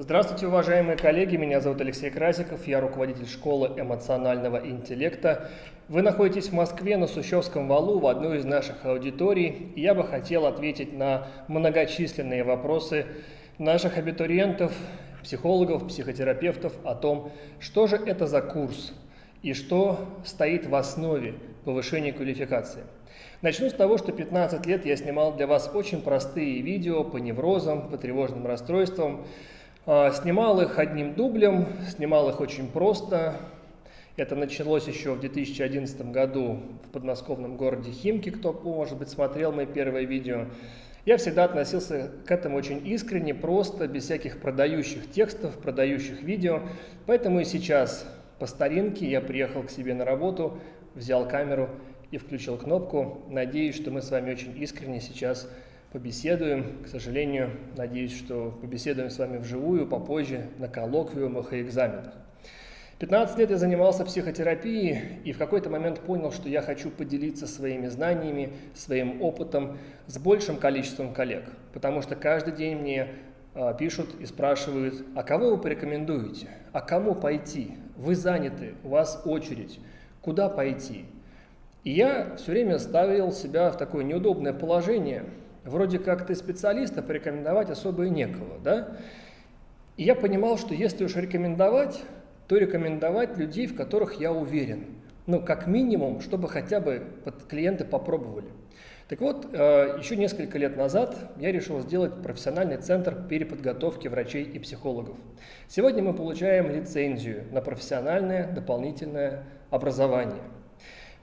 Здравствуйте, уважаемые коллеги, меня зовут Алексей Красиков, я руководитель школы эмоционального интеллекта. Вы находитесь в Москве на Сущевском валу в одной из наших аудиторий, и я бы хотел ответить на многочисленные вопросы наших абитуриентов, психологов, психотерапевтов о том, что же это за курс и что стоит в основе повышения квалификации. Начну с того, что 15 лет я снимал для вас очень простые видео по неврозам, по тревожным расстройствам, снимал их одним дублем, снимал их очень просто. Это началось еще в 2011 году в подмосковном городе Химки, кто, может быть, смотрел мои первые видео. Я всегда относился к этому очень искренне, просто, без всяких продающих текстов, продающих видео. Поэтому и сейчас по старинке я приехал к себе на работу, взял камеру и включил кнопку. Надеюсь, что мы с вами очень искренне сейчас побеседуем. К сожалению, надеюсь, что побеседуем с вами вживую попозже на коллоквиумах и экзаменах. 15 лет я занимался психотерапией и в какой-то момент понял, что я хочу поделиться своими знаниями, своим опытом с большим количеством коллег. Потому что каждый день мне а, пишут и спрашивают, а кого вы порекомендуете, а кому пойти, вы заняты, у вас очередь, куда пойти. И я все время ставил себя в такое неудобное положение – Вроде как ты специалист, а порекомендовать особо и некого, да? И я понимал, что если уж рекомендовать, то рекомендовать людей, в которых я уверен. Ну, как минимум, чтобы хотя бы клиенты попробовали. Так вот, э, еще несколько лет назад я решил сделать профессиональный центр переподготовки врачей и психологов. Сегодня мы получаем лицензию на профессиональное дополнительное образование –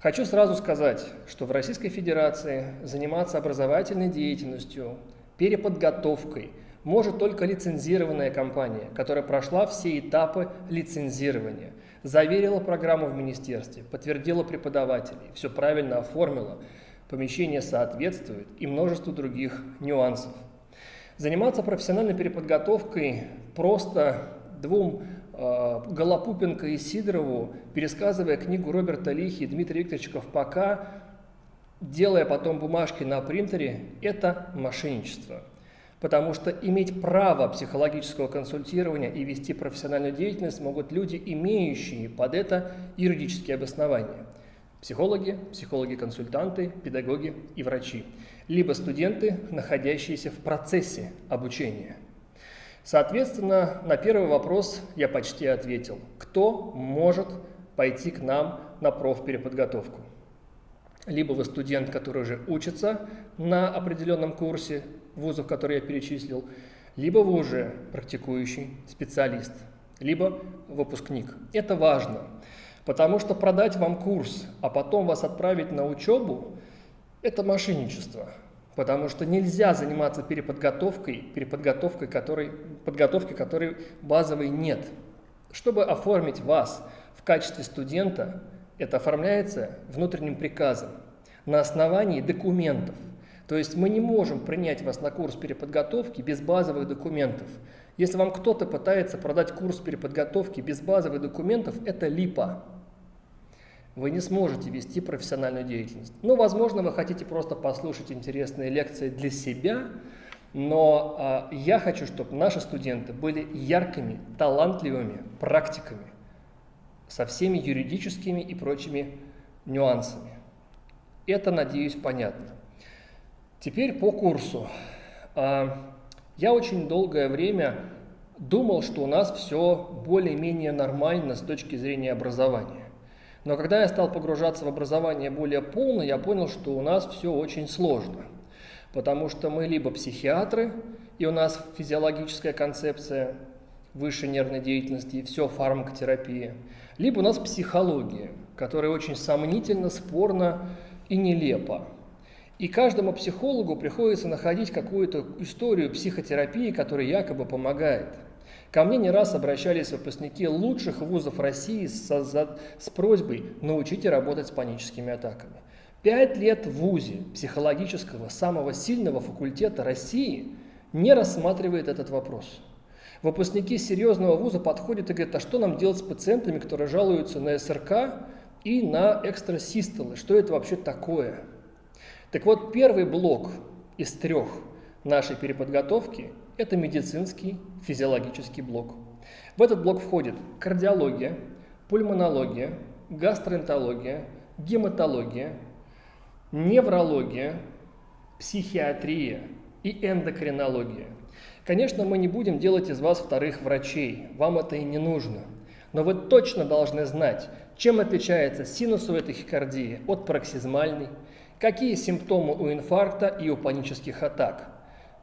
Хочу сразу сказать, что в Российской Федерации заниматься образовательной деятельностью, переподготовкой может только лицензированная компания, которая прошла все этапы лицензирования, заверила программу в министерстве, подтвердила преподавателей, все правильно оформила, помещение соответствует и множество других нюансов. Заниматься профессиональной переподготовкой просто двум Голопупенко и Сидорову, пересказывая книгу Роберта Лихи и Дмитрия Викторовича Ковпака, делая потом бумажки на принтере, это мошенничество. Потому что иметь право психологического консультирования и вести профессиональную деятельность могут люди, имеющие под это юридические обоснования. Психологи, психологи-консультанты, педагоги и врачи. Либо студенты, находящиеся в процессе обучения – Соответственно, на первый вопрос я почти ответил. Кто может пойти к нам на профпереподготовку? Либо вы студент, который уже учится на определенном курсе вузов, которые я перечислил, либо вы уже практикующий специалист, либо выпускник. Это важно, потому что продать вам курс, а потом вас отправить на учебу – это мошенничество. Потому что нельзя заниматься переподготовкой, переподготовкой которой, подготовки которой базовой нет. Чтобы оформить вас в качестве студента, это оформляется внутренним приказом на основании документов. То есть мы не можем принять вас на курс переподготовки без базовых документов. Если вам кто-то пытается продать курс переподготовки без базовых документов, это липа вы не сможете вести профессиональную деятельность. Ну, возможно, вы хотите просто послушать интересные лекции для себя, но э, я хочу, чтобы наши студенты были яркими, талантливыми практиками со всеми юридическими и прочими нюансами. Это, надеюсь, понятно. Теперь по курсу. Э, я очень долгое время думал, что у нас все более-менее нормально с точки зрения образования. Но когда я стал погружаться в образование более полно, я понял, что у нас все очень сложно. Потому что мы либо психиатры, и у нас физиологическая концепция высшей нервной деятельности, и все фармакотерапия, либо у нас психология, которая очень сомнительно, спорно и нелепо. И каждому психологу приходится находить какую-то историю психотерапии, которая якобы помогает – Ко мне не раз обращались выпускники лучших вузов России с, с, с просьбой «научите работать с паническими атаками». Пять лет в ВУЗе психологического самого сильного факультета России не рассматривает этот вопрос. Выпускники серьезного вуза подходят и говорят, а что нам делать с пациентами, которые жалуются на СРК и на экстрасистолы? Что это вообще такое? Так вот, первый блок из трех нашей переподготовки – Это медицинский физиологический блок. В этот блок входит кардиология, пульмонология, гастроэнтерология, гематология, неврология, психиатрия и эндокринология. Конечно, мы не будем делать из вас вторых врачей, вам это и не нужно. Но вы точно должны знать, чем отличается синусовая тахикардия от пароксизмальной, какие симптомы у инфаркта и у панических атак,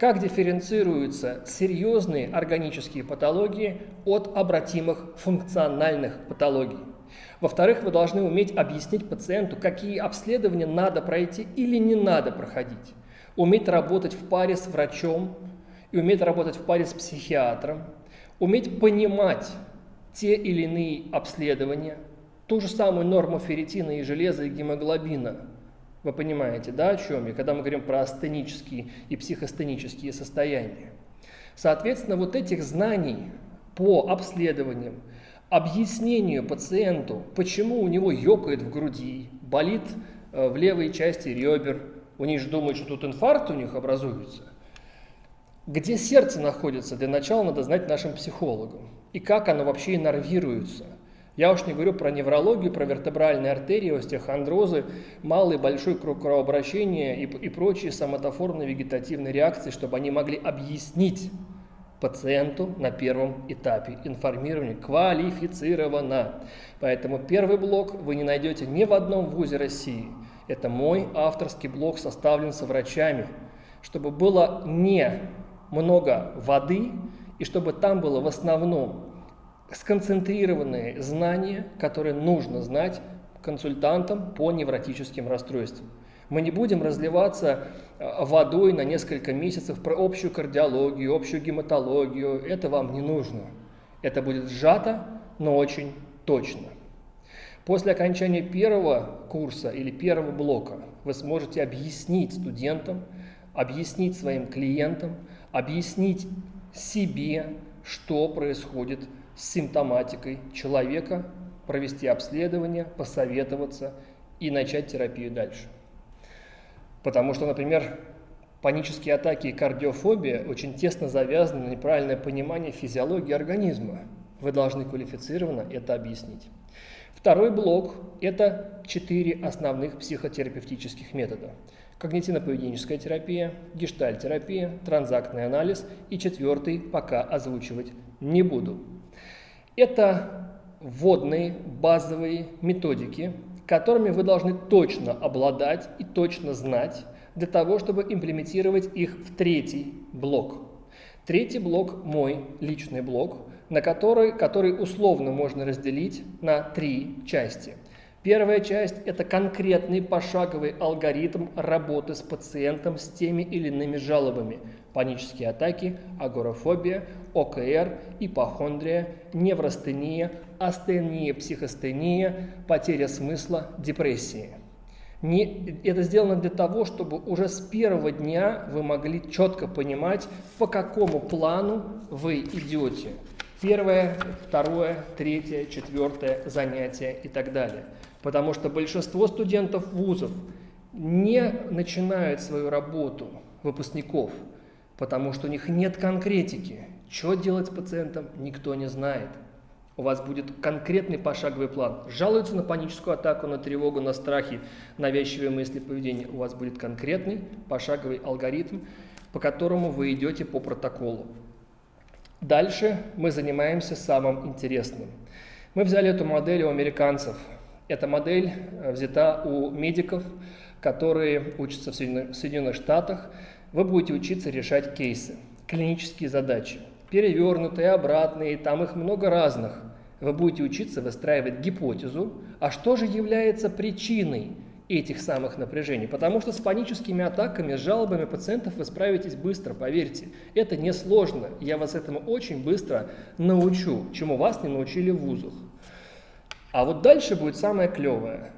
как дифференцируются серьезные органические патологии от обратимых функциональных патологий. Во-вторых, вы должны уметь объяснить пациенту, какие обследования надо пройти или не надо проходить. Уметь работать в паре с врачом, и уметь работать в паре с психиатром, уметь понимать те или иные обследования, ту же самую норму ферритина и железа и гемоглобина. Вы понимаете, да, о чем я, когда мы говорим про астенические и психостенические состояния. Соответственно, вот этих знаний по обследованиям, объяснению пациенту, почему у него ёкает в груди, болит э, в левой части ребер, у них же думают, что тут инфаркт у них образуется, где сердце находится, для начала надо знать нашим психологам. И как оно вообще иннервируется. Я уж не говорю про неврологию, про вертебральные артерии, остеохондрозы, малый большой круг кровообращения и, и прочие соматоформные вегетативные реакции, чтобы они могли объяснить пациенту на первом этапе информирования квалифицированно. Поэтому первый блок вы не найдете ни в одном вузе России. Это мой авторский блок, составлен со врачами, чтобы было не много воды, и чтобы там было в основном сконцентрированные знания, которые нужно знать консультантам по невротическим расстройствам. Мы не будем разливаться э, водой на несколько месяцев про общую кардиологию, общую гематологию. Это вам не нужно. Это будет сжато, но очень точно. После окончания первого курса или первого блока вы сможете объяснить студентам, объяснить своим клиентам, объяснить себе, что происходит с симптоматикой человека, провести обследование, посоветоваться и начать терапию дальше. Потому что, например, панические атаки и кардиофобия очень тесно завязаны на неправильное понимание физиологии организма. Вы должны квалифицированно это объяснить. Второй блок – это четыре основных психотерапевтических метода – когнитивно-поведенческая терапия, гештальтерапия, транзактный анализ и четвертый пока озвучивать не буду. Это вводные базовые методики, которыми вы должны точно обладать и точно знать для того, чтобы имплементировать их в третий блок. Третий блок – мой личный блок, на который, который условно можно разделить на три части – Первая часть – это конкретный пошаговый алгоритм работы с пациентом с теми или иными жалобами. Панические атаки, агорафобия, ОКР, ипохондрия, неврастения, астения, психостения, потеря смысла, депрессии. Не, это сделано для того, чтобы уже с первого дня вы могли четко понимать, по какому плану вы идете. Первое, второе, третье, четвертое занятие и так далее – Потому что большинство студентов вузов не начинают свою работу, выпускников, потому что у них нет конкретики. Что делать с пациентом, никто не знает. У вас будет конкретный пошаговый план. Жалуются на паническую атаку, на тревогу, на страхи, навязчивые мысли, поведение. У вас будет конкретный пошаговый алгоритм, по которому вы идете по протоколу. Дальше мы занимаемся самым интересным. Мы взяли эту модель у американцев – эта модель э, взята у медиков, которые учатся в Соединенных Штатах. Вы будете учиться решать кейсы, клинические задачи, перевернутые, обратные, там их много разных. Вы будете учиться выстраивать гипотезу, а что же является причиной этих самых напряжений. Потому что с паническими атаками, с жалобами пациентов вы справитесь быстро, поверьте. Это несложно. Я вас этому очень быстро научу, чему вас не научили в вузах. А вот дальше будет самое клевое,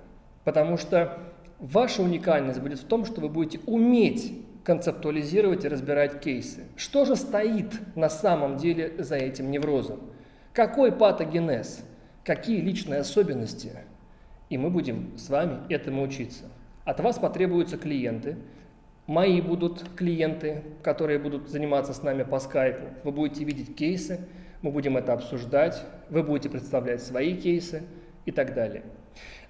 потому что ваша уникальность будет в том, что вы будете уметь концептуализировать и разбирать кейсы. Что же стоит на самом деле за этим неврозом? Какой патогенез? Какие личные особенности? И мы будем с вами этому учиться. От вас потребуются клиенты, Мои будут клиенты, которые будут заниматься с нами по скайпу. Вы будете видеть кейсы, мы будем это обсуждать, вы будете представлять свои кейсы и так далее.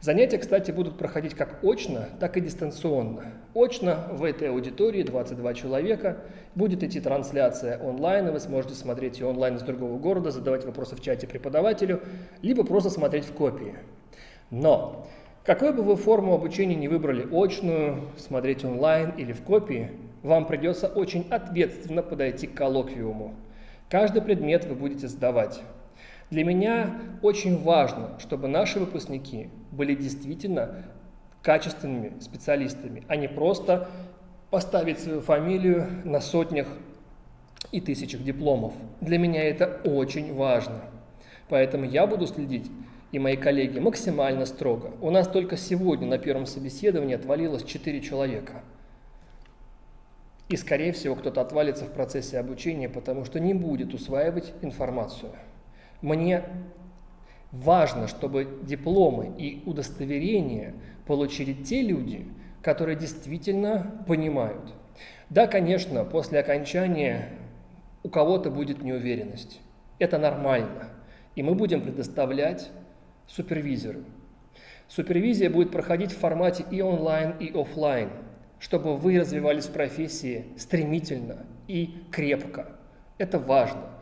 Занятия, кстати, будут проходить как очно, так и дистанционно. Очно в этой аудитории 22 человека. Будет идти трансляция онлайн, и вы сможете смотреть ее онлайн из другого города, задавать вопросы в чате преподавателю, либо просто смотреть в копии. Но какую бы вы форму обучения не выбрали, очную, смотреть онлайн или в копии, вам придется очень ответственно подойти к коллоквиуму. Каждый предмет вы будете сдавать. Для меня очень важно, чтобы наши выпускники были действительно качественными специалистами, а не просто поставить свою фамилию на сотнях и тысячах дипломов. Для меня это очень важно. Поэтому я буду следить и мои коллеги максимально строго. У нас только сегодня на первом собеседовании отвалилось 4 человека. И, скорее всего, кто-то отвалится в процессе обучения, потому что не будет усваивать информацию. Мне важно, чтобы дипломы и удостоверения получили те люди, которые действительно понимают. Да, конечно, после окончания у кого-то будет неуверенность. Это нормально. И мы будем предоставлять супервизору. Супервизия будет проходить в формате и онлайн, и офлайн, чтобы вы развивались в профессии стремительно и крепко. Это важно.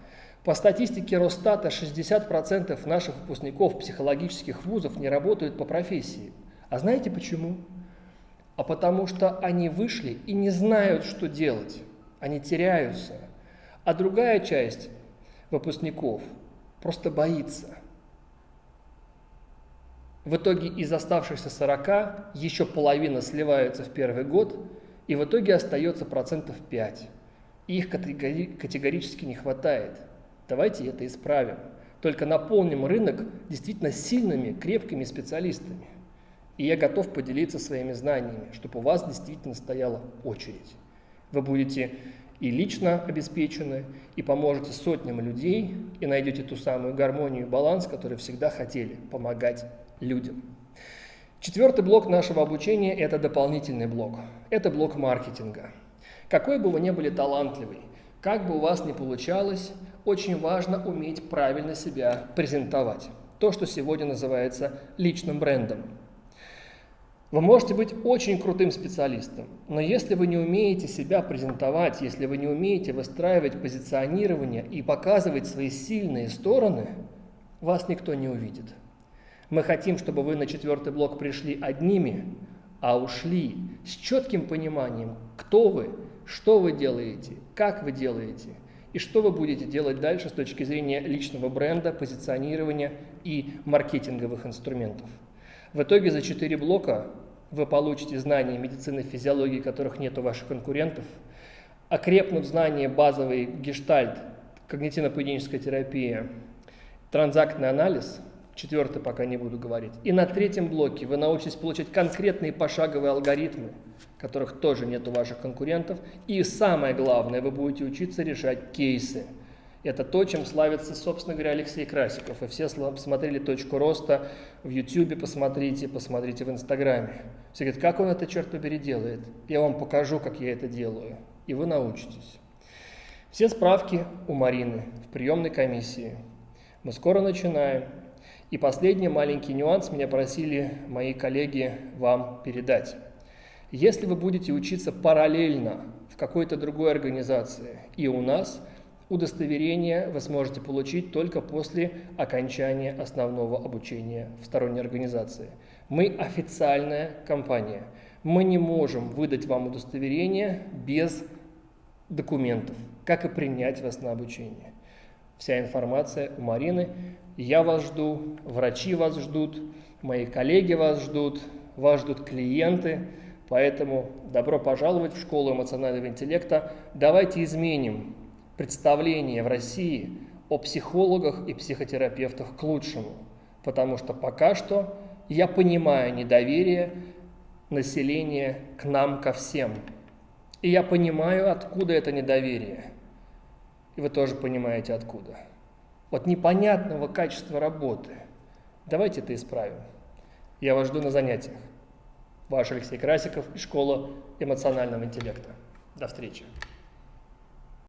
По статистике Росстата 60% наших выпускников психологических вузов не работают по профессии. А знаете почему? А потому что они вышли и не знают, что делать. Они теряются. А другая часть выпускников просто боится – в итоге из оставшихся 40 еще половина сливается в первый год, и в итоге остается процентов 5. Их категорически не хватает. Давайте это исправим. Только наполним рынок действительно сильными, крепкими специалистами. И я готов поделиться своими знаниями, чтобы у вас действительно стояла очередь. Вы будете и лично обеспечены, и поможете сотням людей, и найдете ту самую гармонию и баланс, который всегда хотели – помогать людям. Четвертый блок нашего обучения – это дополнительный блок. Это блок маркетинга. Какой бы вы ни были талантливый, как бы у вас ни получалось, очень важно уметь правильно себя презентовать. То, что сегодня называется личным брендом. Вы можете быть очень крутым специалистом, но если вы не умеете себя презентовать, если вы не умеете выстраивать позиционирование и показывать свои сильные стороны, вас никто не увидит. Мы хотим, чтобы вы на четвертый блок пришли одними, а ушли с четким пониманием, кто вы, что вы делаете, как вы делаете и что вы будете делать дальше с точки зрения личного бренда, позиционирования и маркетинговых инструментов. В итоге за четыре блока вы получите знания медицины, физиологии, которых нет у ваших конкурентов, окрепнут знания базовый гештальт, когнитивно-поведенческая терапия, транзактный анализ – Четвертый пока не буду говорить. И на третьем блоке вы научитесь получать конкретные пошаговые алгоритмы, которых тоже нет у ваших конкурентов. И самое главное, вы будете учиться решать кейсы. Это то, чем славится, собственно говоря, Алексей Красиков. И все смотрели «Точку роста» в YouTube, посмотрите, посмотрите в Инстаграме. Все говорят, как он это, черт побери, делает? Я вам покажу, как я это делаю. И вы научитесь. Все справки у Марины в приемной комиссии. Мы скоро начинаем. И последний маленький нюанс меня просили мои коллеги вам передать. Если вы будете учиться параллельно в какой-то другой организации и у нас, удостоверение вы сможете получить только после окончания основного обучения в сторонней организации. Мы официальная компания. Мы не можем выдать вам удостоверение без документов, как и принять вас на обучение. Вся информация у Марины. Я вас жду, врачи вас ждут, мои коллеги вас ждут, вас ждут клиенты. Поэтому добро пожаловать в школу эмоционального интеллекта. Давайте изменим представление в России о психологах и психотерапевтах к лучшему. Потому что пока что я понимаю недоверие населения к нам, ко всем. И я понимаю, откуда это недоверие. И вы тоже понимаете, откуда от непонятного качества работы. Давайте это исправим. Я вас жду на занятиях. Ваш Алексей Красиков из школы эмоционального интеллекта. До встречи.